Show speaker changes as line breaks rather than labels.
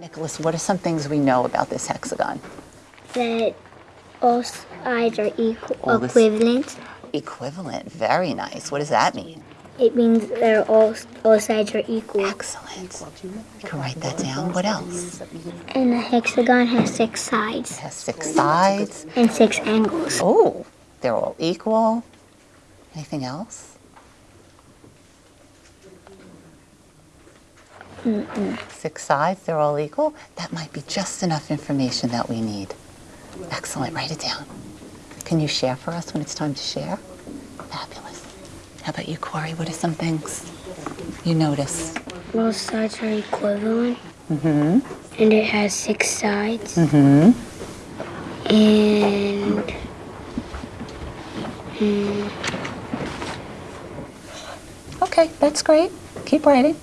Nicholas, what are some things we know about this hexagon?
That all sides are equal,
All
equivalent.
Equivalent, very nice. What does that mean?
It means they're all all sides are equal.
Excellent. You can write that down. What else?
And the hexagon has six sides
It has six sides.
and six angles.
Oh, they're all equal. Anything else? Six sides, they're all equal. That might be just enough information that we need. Excellent, write it down. Can you share for us when it's time to share? Fabulous. How about you, Corey? What are some things you notice?
All sides are equivalent. Mm-hmm. And it has six sides.
Mm-hmm.
And
Okay, that's great. Keep writing.